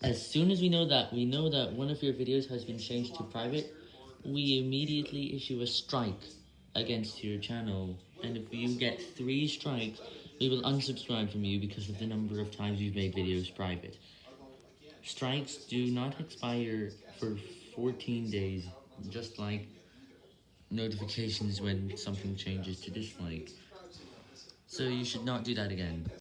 As soon as we know that, we know that one of your videos has been changed to private, we immediately issue a strike against your channel, and if you get 3 strikes, we will unsubscribe from you because of the number of times you've made videos private. Strikes do not expire for 14 days, just like notifications when something changes to dislike. So you should not do that again.